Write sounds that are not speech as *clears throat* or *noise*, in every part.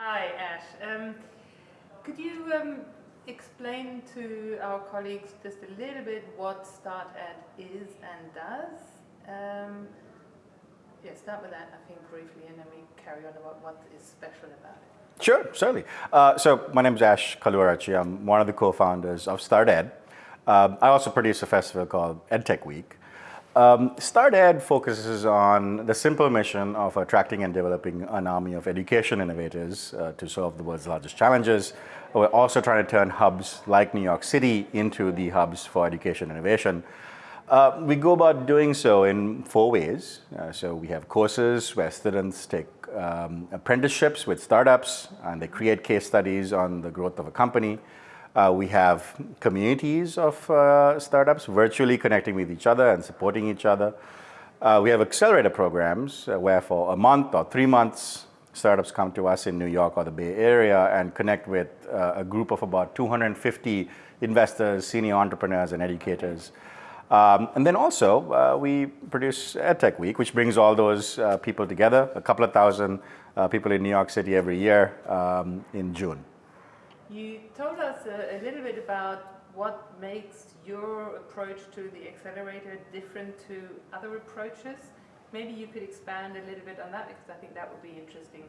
Hi, Ash. Um, could you um, explain to our colleagues just a little bit what StartEd is and does? Um, yeah, start with that, I think, briefly, and then we carry on about what is special about it. Sure, certainly. Uh, so my name is Ash Kaluarachi. I'm one of the co-founders of StartEd. Um, I also produce a festival called EdTech Week. Um, StartEd focuses on the simple mission of attracting and developing an army of education innovators uh, to solve the world's largest challenges. We're also trying to turn hubs like New York City into the hubs for education innovation. Uh, we go about doing so in four ways. Uh, so we have courses where students take um, apprenticeships with startups and they create case studies on the growth of a company. Uh, we have communities of uh, startups virtually connecting with each other and supporting each other. Uh, we have accelerator programs uh, where for a month or three months, startups come to us in New York or the Bay Area and connect with a group of about 250 investors, senior entrepreneurs, and educators um, and then also, uh, we produce EdTech Week, which brings all those uh, people together, a couple of thousand uh, people in New York City every year um, in June. You told us a, a, little bit about what makes your approach to the accelerator different to other approaches. Maybe you could expand a little bit on that because I think that would be interesting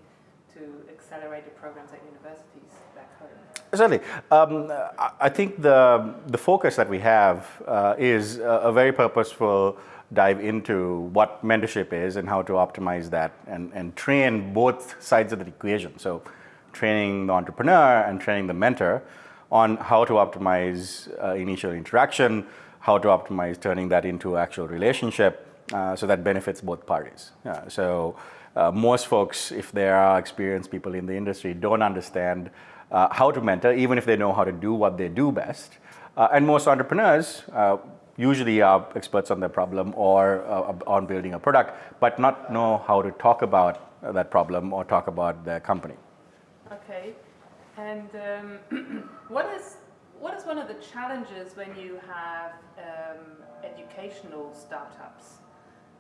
to accelerated programs at universities back home? Certainly. Um, I think the, the focus that we have uh, is a, a, very purposeful dive into what mentorship is and how to optimize that and, and train both sides of the equation. So training the entrepreneur and training the mentor on how to optimize uh, initial interaction, how to optimize turning that into actual relationship uh, so that benefits both parties. Uh, so uh, most folks, if they are experienced people in the industry, don't understand uh, how to mentor, even if they know how to do what they do best. Uh, and most entrepreneurs uh, usually are experts on their problem or on building a product, but not know how to talk about that problem or talk about their company. Okay. And um, *clears throat* what is what is one of the challenges when you have um, educational startups?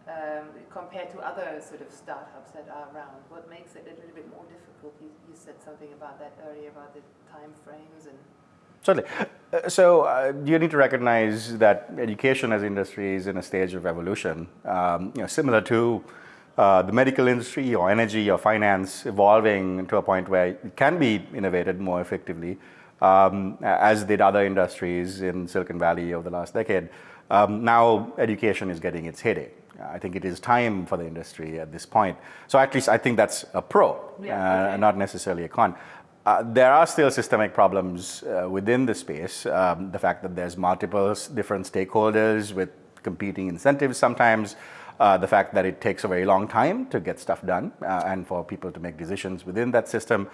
um, compared to other sort of startups that are around? What makes it a little bit more difficult? You, you said something about that earlier, about the time frames and... Certainly. Uh, so uh, you need to recognize that education as industry is in a stage of evolution, um, you know, similar to uh, the medical industry or energy or finance evolving to a point where it can be innovated more effectively, um, as did other industries in Silicon Valley over the last decade. Um, now education is getting its heyday. I think it is time for the industry at this point. So at least I think that's a pro, yeah, uh, okay. not necessarily a con. Uh, there are still systemic problems uh, within the space. Um, the fact that there's multiple different stakeholders with competing incentives sometimes, uh, the fact that it takes a very long time to get stuff done uh, and for people to make decisions within that system.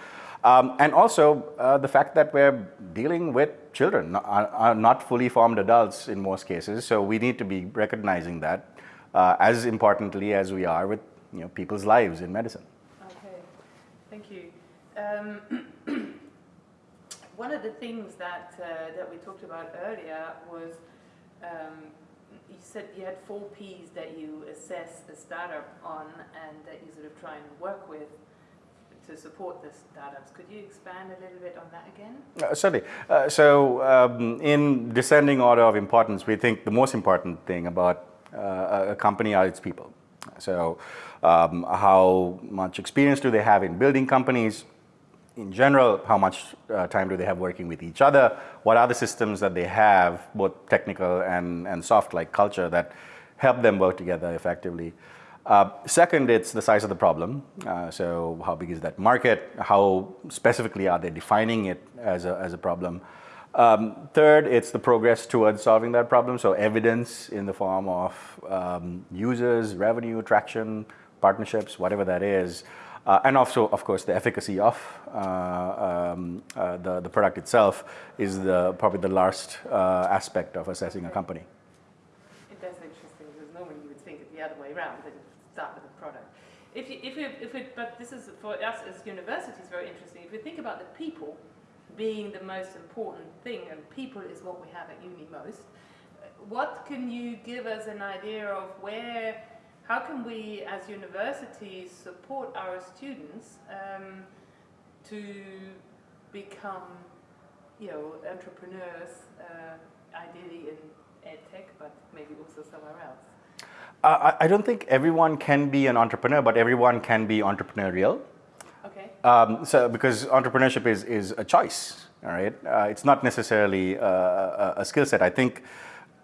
Um, and also uh, the fact that we're dealing with children, not, not fully formed adults in most cases. So we need to be recognizing that uh, as importantly as we are with you know, people's lives in medicine. Okay, thank you. Um, *clears throat* one of the things that, uh, that we talked about earlier was um, you said you had four Ps that you assess a startup on and that you sort of try and work with to support the startups. Could you expand a little bit on that again? Uh, certainly. Uh, so um, in descending order of importance, we think the most important thing about uh, a company are its people. So um, how much experience do they have in building companies? In general, how much uh, time do they have working with each other? What are the systems that they have, both technical and, and soft like culture that help them work together effectively? Uh, second, it's the size of the problem. Uh, so how big is that market? How specifically are they defining it as a, as a problem? Um, third, it's the progress towards solving that problem. So evidence in the form of um, users, revenue, traction, partnerships, whatever that is. Uh, and also, of course, the efficacy of uh, um, uh, the, the product itself is the, probably the last uh, aspect of assessing a company. That's interesting because normally you would think it the other way around, that you start with the product. If you, if you, if we, but this is for us as universities very interesting. If you think about the people, being the most important thing, and people is what we have at uni most. What can you give us an idea of where, how can we as universities support our students um, to become, you know, entrepreneurs, uh, ideally in edtech, but maybe also somewhere else? Uh, I, I don't think everyone can be an entrepreneur, but everyone can be entrepreneurial. Okay. Um, so because entrepreneurship is, is a choice, all right? Uh, it's not necessarily uh, a, a skill set. I think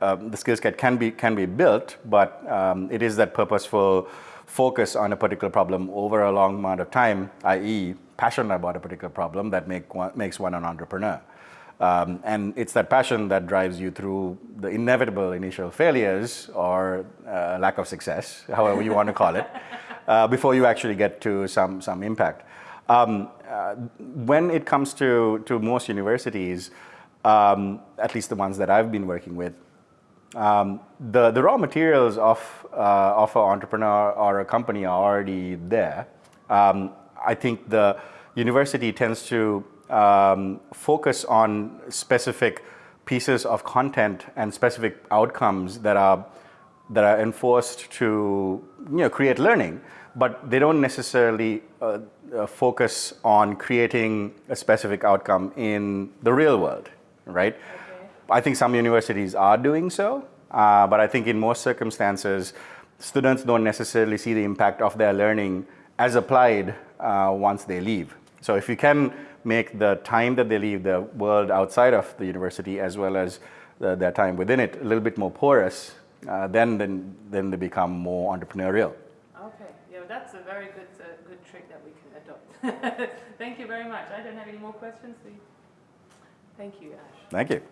um, the skill set can be, can be built, but um, it is that purposeful focus on a particular problem over a long amount of time, i.e. passion about a particular problem that make one, makes one an entrepreneur. Um, and it's that passion that drives you through the inevitable initial failures or uh, lack of success, however you want to call it, *laughs* uh, before you actually get to some, some impact. Um, uh, when it comes to, to most universities, um, at least the ones that I've been working with, um, the, the raw materials of, uh, of an entrepreneur or a company are already there. Um, I think the university tends to um, focus on specific pieces of content and specific outcomes that are that are enforced to you know create learning, but they don't necessarily uh, uh, focus on creating a specific outcome in the real world, right? I think some universities are doing so, uh, but I think in most circumstances, students don't necessarily see the impact of their learning as applied uh, once they leave. So if you can make the time that they leave the world outside of the university as well as the, their time within it a little bit more porous, uh, then, then, then they become more entrepreneurial. Okay, yeah, that's a very good, uh, good trick that we can adopt. *laughs* Thank you very much. I don't have any more questions. Thank you, Ash. Thank you.